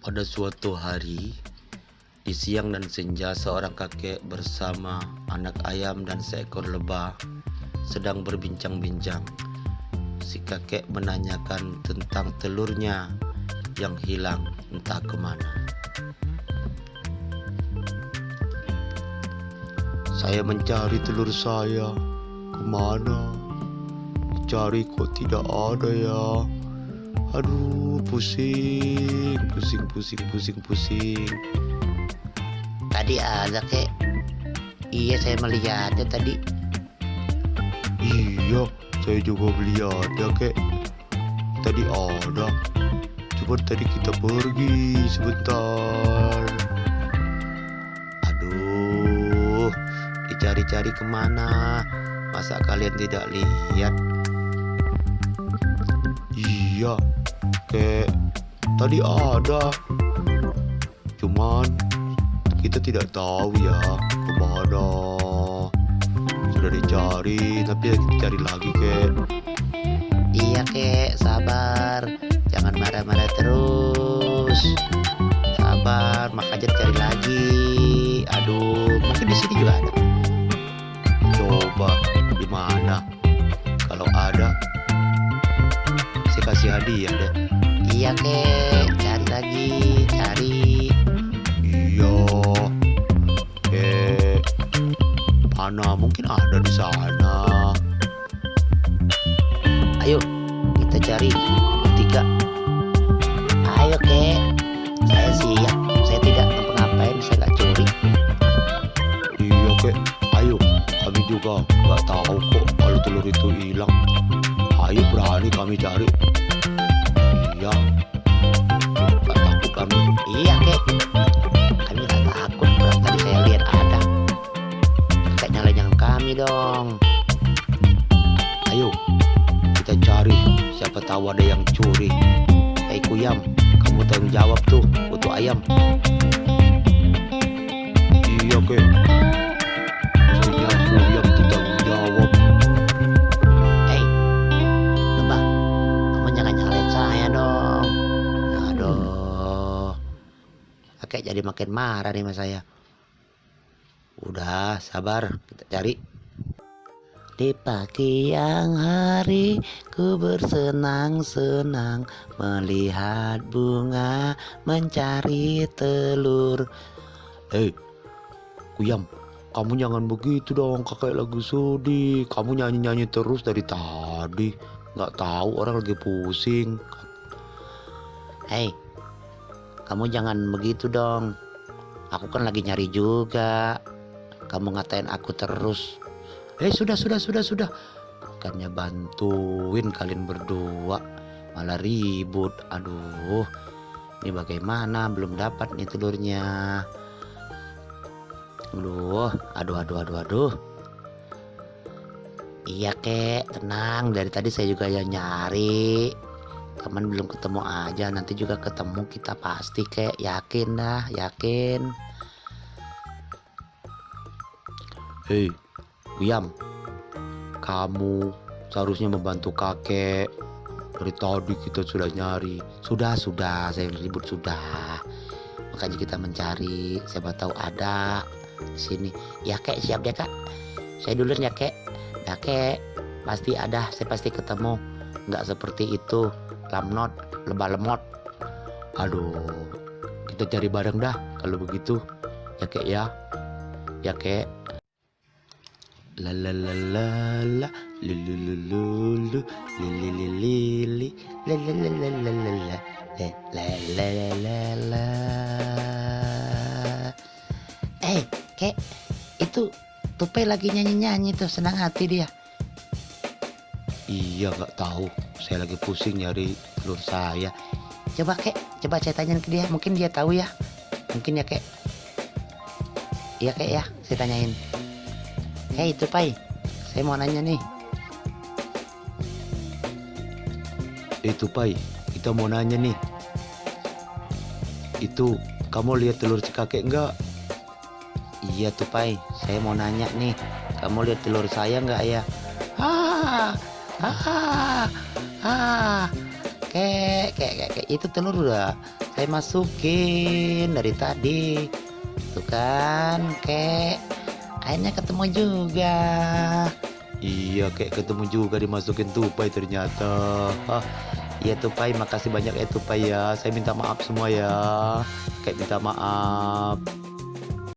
Pada suatu hari, di siang dan senja seorang kakek bersama anak ayam dan seekor lebah sedang berbincang-bincang. Si kakek menanyakan tentang telurnya yang hilang entah ke mana. Saya mencari telur saya ke mana? Cari kok tidak ada ya. Aduh, pusing, pusing, pusing, pusing, pusing. Tadi ada kek. Iya saya melihatnya tadi. Iya, saya juga melihatnya kek. Tadi ada. Coba tadi kita pergi sebentar. Aduh, dicari-cari ke mana? Masa kalian tidak lihat? Iya, kek. Tadi ada. Cuman kita tidak tahu ya ke mana. Sudah dicari, tapi cari lagi kek. Iya kek, sabar. Jangan marah-marah terus. Sabar, makanya cari lagi. Aduh, mungkin di sini juga ada. Coba di mana? Kalau ada, saya kasih hadiah deh. Iya kek, cari lagi, cari. Iya. Eh, mana mungkin ada di sana. Ayo, kita cari bertiga. Ayo kek, saya siap. Saya tidak ngapa-ngapain, saya nggak curi. Iya kek, ayo. Kami juga nggak tahu kok kalau telur itu hilang. Ayo berani kami cari. Iya. Tahu ada yang curi. Hei Kuyam, kamu tanggung jawab tuh untuk ayam. Iya kek. Saya Kuyam tuh tanggung jawab. Hei, lebah, kamu jangan nyalain saya dong. Aduh, kakek jadi makin marah nih sama saya. Udah, sabar, kita cari. Di pagi yang hari ku bersenang-senang melihat bunga mencari telur. Hei, Kuyam, kamu jangan begitu dong. Kakek lagi sedih. Kamu nyanyi-nyanyi terus dari tadi. Nggak tahu orang lagi pusing. Hei, kamu jangan begitu dong. Aku kan lagi nyari juga. Kamu ngatain aku terus. Eh sudah sudah sudah sudah. Bukannya bantuin kalian berdua malah ribut. Aduh, Ini bagaimana? Belum dapat nih telurnya. Aduh, aduh, aduh, aduh, aduh. Iya kek, tenang. Dari tadi saya juga ya nyari. Teman belum ketemu aja. Nanti juga ketemu kita pasti kek. Yakin dah, yakin. hei, Kuyam, kamu seharusnya membantu kakek. Dari tadi kita sudah nyari. Sudah, sudah. Saya ribut sudah. Makanya kita mencari. Siapa tahu ada di sini. Ya kek, siap deh kak. Saya duluan ya kek. Ya kek, pasti ada. Saya pasti ketemu. Nggak seperti itu. Lamnot, lebah lemot. Aduh, kita cari bareng dah kalau begitu. Ya kek ya. Ya kek. La la la la la lu lu lu lu li li li li li la la la la la la la la la la la la Eh, kek, itu Tupai lagi nyanyi-nyanyi tuh. Senang hati dia. Iya nggak tahu. Saya lagi pusing nyari telur saya. Coba kek, coba saya tanyain ke dia. Mungkin dia tahu ya. Mungkin ya kek. Iya kek ya, saya tanyain. Hei Tupai, saya mau nanya nih. Itu Pai, kita mau nanya nih. Itu kamu lihat telur si kakek nggak? Iya Tupai, saya mau nanya nih. Kamu lihat telur saya nggak ya? Ah, ah, ah. kek kek kek, kek. itu telur udah saya masukin dari tadi tuh kan kek akhirnya ketemu juga. Iya kayak ketemu juga dimasukin tupai ternyata. Hah, Iya tupai makasih banyak ya tupai ya. Saya minta maaf semua ya. Kayak minta maaf